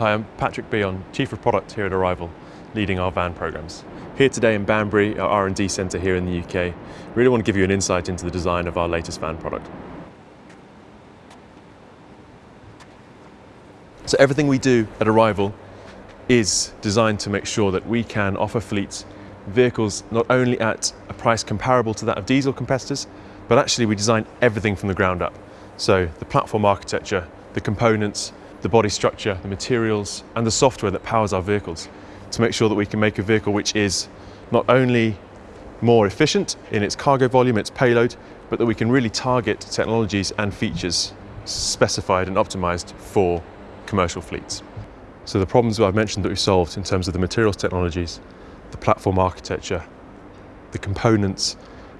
Hi, I'm Patrick Beon, Chief of Product here at Arrival, leading our van programs. Here today in Banbury, our R&D centre here in the UK, really want to give you an insight into the design of our latest van product. So everything we do at Arrival is designed to make sure that we can offer fleets vehicles not only at a price comparable to that of diesel competitors, but actually we design everything from the ground up. So the platform architecture, the components, the body structure, the materials, and the software that powers our vehicles to make sure that we can make a vehicle which is not only more efficient in its cargo volume, its payload, but that we can really target technologies and features specified and optimized for commercial fleets. So the problems that I've mentioned that we've solved in terms of the materials technologies, the platform architecture, the components,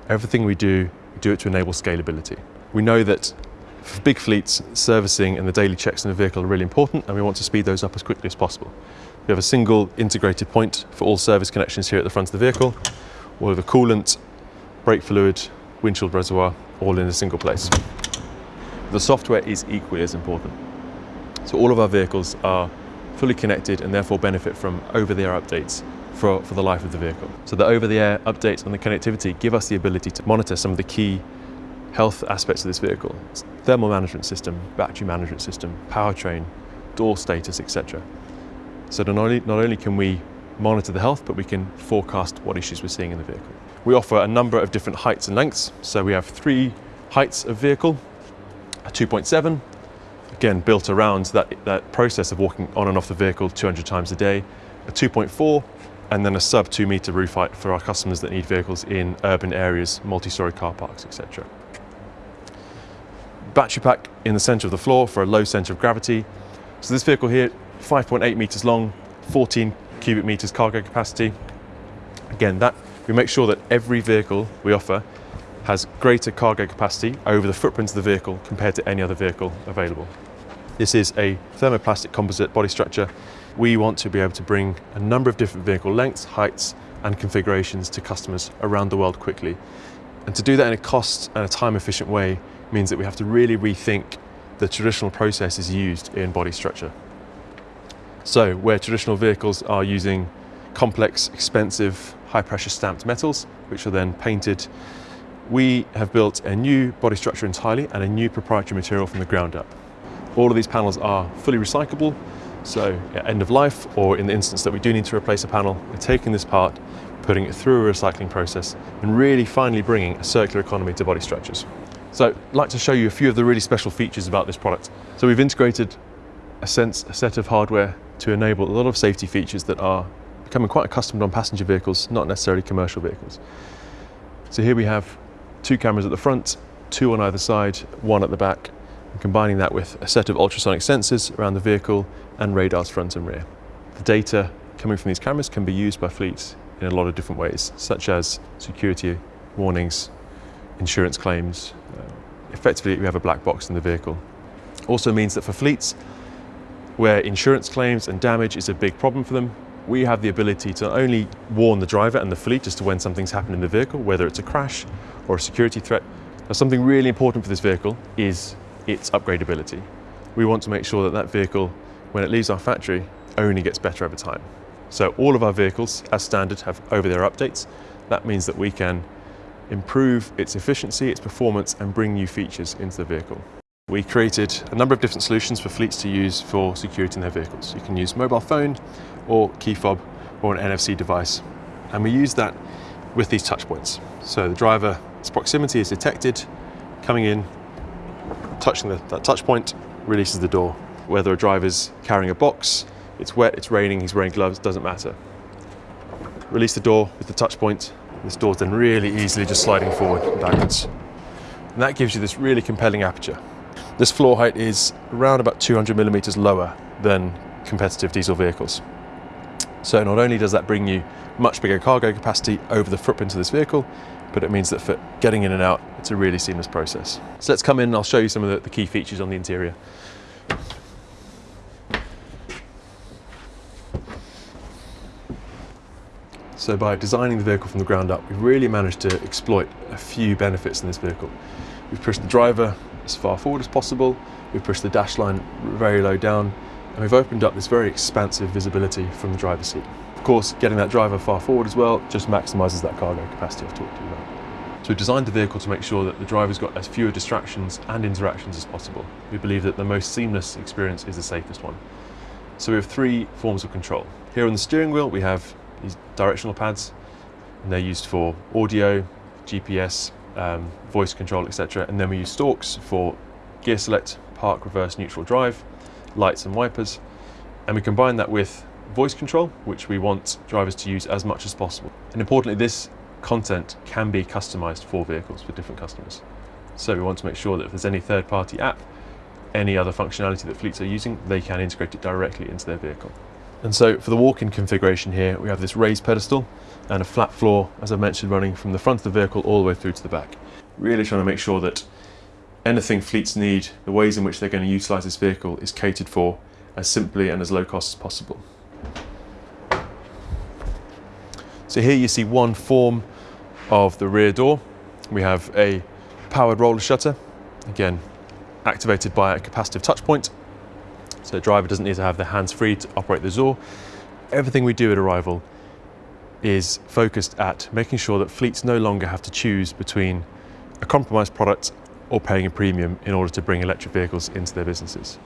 everything we do, we do it to enable scalability. We know that for big fleets, servicing and the daily checks in the vehicle are really important and we want to speed those up as quickly as possible. We have a single integrated point for all service connections here at the front of the vehicle, all of the coolant, brake fluid, windshield reservoir, all in a single place. The software is equally as important. So all of our vehicles are fully connected and therefore benefit from over-the-air updates for, for the life of the vehicle. So the over-the-air updates on the connectivity give us the ability to monitor some of the key health aspects of this vehicle. Thermal management system, battery management system, powertrain, door status, etc. So not only, not only can we monitor the health, but we can forecast what issues we're seeing in the vehicle. We offer a number of different heights and lengths. So we have three heights of vehicle, a 2.7, again built around that, that process of walking on and off the vehicle 200 times a day, a 2.4, and then a sub two meter roof height for our customers that need vehicles in urban areas, multi-story car parks, etc battery pack in the center of the floor for a low center of gravity. So this vehicle here, 5.8 meters long, 14 cubic meters cargo capacity. Again, that we make sure that every vehicle we offer has greater cargo capacity over the footprint of the vehicle compared to any other vehicle available. This is a thermoplastic composite body structure. We want to be able to bring a number of different vehicle lengths, heights, and configurations to customers around the world quickly. And to do that in a cost and a time efficient way means that we have to really rethink the traditional processes used in body structure. So where traditional vehicles are using complex, expensive, high pressure stamped metals, which are then painted, we have built a new body structure entirely and a new proprietary material from the ground up. All of these panels are fully recyclable, so at end of life, or in the instance that we do need to replace a panel, we're taking this part, putting it through a recycling process, and really finally bringing a circular economy to body structures. So I'd like to show you a few of the really special features about this product. So we've integrated a, sense, a set of hardware to enable a lot of safety features that are becoming quite accustomed on passenger vehicles, not necessarily commercial vehicles. So here we have two cameras at the front, two on either side, one at the back, and combining that with a set of ultrasonic sensors around the vehicle and radars front and rear. The data coming from these cameras can be used by fleets in a lot of different ways, such as security warnings, insurance claims. Uh, effectively, we have a black box in the vehicle. Also means that for fleets, where insurance claims and damage is a big problem for them, we have the ability to only warn the driver and the fleet as to when something's happened in the vehicle, whether it's a crash or a security threat. Now, something really important for this vehicle is its upgradability. We want to make sure that that vehicle, when it leaves our factory, only gets better over time. So all of our vehicles, as standard, have over-the-air updates. That means that we can improve its efficiency, its performance, and bring new features into the vehicle. We created a number of different solutions for fleets to use for security in their vehicles. You can use mobile phone or key fob or an NFC device. And we use that with these touch points. So the driver's proximity is detected, coming in, touching the, that touch point, releases the door. Whether a driver's carrying a box, it's wet, it's raining, he's wearing gloves, doesn't matter. Release the door with the touch point, this door's then really easily just sliding forward and backwards. And that gives you this really compelling aperture. This floor height is around about 200 millimeters lower than competitive diesel vehicles. So not only does that bring you much bigger cargo capacity over the footprint of this vehicle, but it means that for getting in and out, it's a really seamless process. So let's come in and I'll show you some of the, the key features on the interior. So by designing the vehicle from the ground up, we've really managed to exploit a few benefits in this vehicle. We've pushed the driver as far forward as possible, we've pushed the dash line very low down, And we've opened up this very expansive visibility from the driver's seat. Of course, getting that driver far forward as well just maximises that cargo capacity I've talked to you about. So we've designed the vehicle to make sure that the driver's got as fewer distractions and interactions as possible. We believe that the most seamless experience is the safest one. So we have three forms of control. Here on the steering wheel, we have these directional pads, and they're used for audio, GPS, um, voice control, etc. And then we use stalks for gear select, park, reverse, neutral drive, lights and wipers. And we combine that with voice control, which we want drivers to use as much as possible. And importantly, this content can be customized for vehicles for different customers. So we want to make sure that if there's any third-party app, any other functionality that fleets are using, they can integrate it directly into their vehicle. And so for the walk-in configuration here, we have this raised pedestal and a flat floor, as I mentioned, running from the front of the vehicle all the way through to the back. Really trying to make sure that anything fleets need, the ways in which they're going to utilize this vehicle is catered for as simply and as low cost as possible. So here you see one form of the rear door. We have a powered roller shutter, again, activated by a capacitive touch point. So the driver doesn't need to have their hands free to operate the Zor. Everything we do at Arrival is focused at making sure that fleets no longer have to choose between a compromised product or paying a premium in order to bring electric vehicles into their businesses.